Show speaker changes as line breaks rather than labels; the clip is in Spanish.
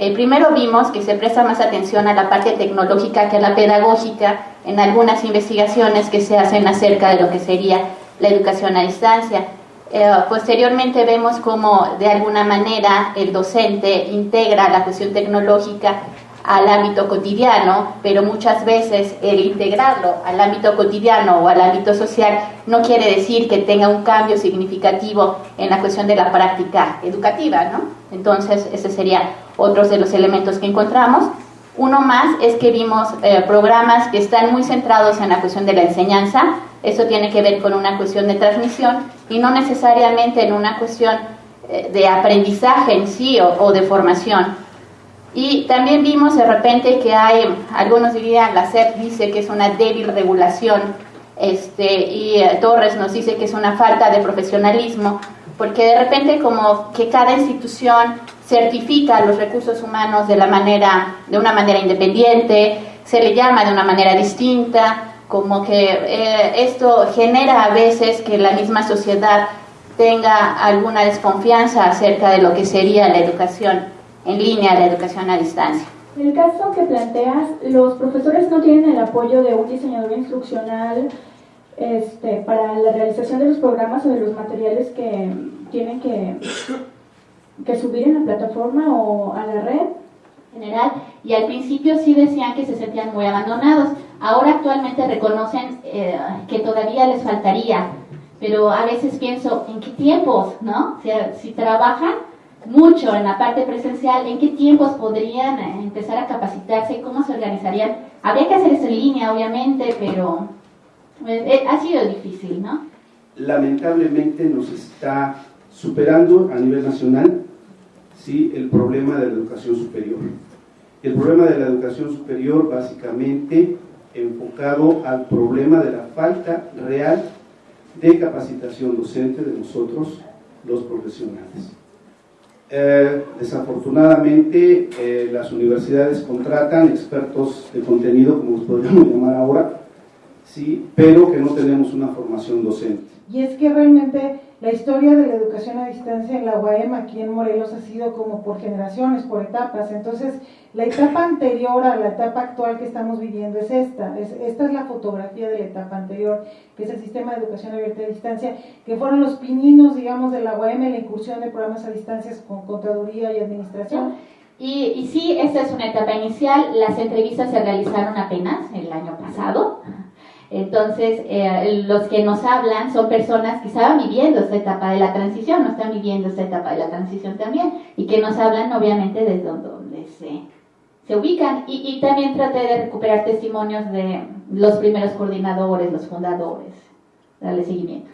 Eh, primero vimos que se presta más atención a la parte tecnológica que a la pedagógica en algunas investigaciones que se hacen acerca de lo que sería la educación a distancia. Eh, posteriormente vemos cómo de alguna manera el docente integra la cuestión tecnológica al ámbito cotidiano, pero muchas veces el integrarlo al ámbito cotidiano o al ámbito social no quiere decir que tenga un cambio significativo en la cuestión de la práctica educativa, ¿no? Entonces, ese sería otro de los elementos que encontramos. Uno más es que vimos eh, programas que están muy centrados en la cuestión de la enseñanza, eso tiene que ver con una cuestión de transmisión y no necesariamente en una cuestión eh, de aprendizaje en sí o, de formación. Y también vimos de repente que hay, algunos dirían, la SEP dice que es una débil regulación, este, y eh, Torres nos dice que es una falta de profesionalismo, porque de repente como que cada institución certifica los recursos humanos de, la manera, de una manera independiente, se le llama de una manera distinta, como que eh, esto genera a veces que la misma sociedad tenga alguna desconfianza acerca de lo que sería la educación en línea, la educación a distancia.
En el caso que planteas, los profesores no tienen el apoyo de un diseñador instruccional este, para la realización de los programas o de los materiales que tienen que, que subir en la plataforma o a la red
general y al principio sí decían que se sentían muy abandonados. Ahora actualmente reconocen eh, que todavía les faltaría, pero a veces pienso, ¿en qué tiempos? ¿no? Sea, si trabajan mucho en la parte presencial, ¿en qué tiempos podrían eh, empezar a capacitarse? ¿Cómo se organizarían? Habría que hacer eso en línea, obviamente, pero eh, ha sido difícil, ¿no?
Lamentablemente nos está superando a nivel nacional ¿sí? el problema de la educación superior. El problema de la educación superior básicamente enfocado al problema de la falta real de capacitación docente de nosotros, los profesionales. Eh, desafortunadamente, eh, las universidades contratan expertos de contenido, como los podríamos llamar ahora, ¿sí? pero que no tenemos una formación docente.
Y es que realmente la historia de la educación a distancia en la UAM aquí en Morelos ha sido como por generaciones, por etapas. Entonces, la etapa anterior a la etapa actual que estamos viviendo es esta. Es, esta es la fotografía de la etapa anterior, que es el sistema de educación abierta a distancia, que fueron los pininos, digamos, de la UAM, la incursión de programas a distancia con contaduría y administración.
Y, y sí, esta es una etapa inicial. Las entrevistas se realizaron apenas el año pasado. Entonces, eh, los que nos hablan son personas que estaban viviendo esta etapa de la transición, no están viviendo esta etapa de la transición también, y que nos hablan obviamente desde donde se, se ubican. Y, y también traté de recuperar testimonios de los primeros coordinadores, los fundadores, darle seguimiento.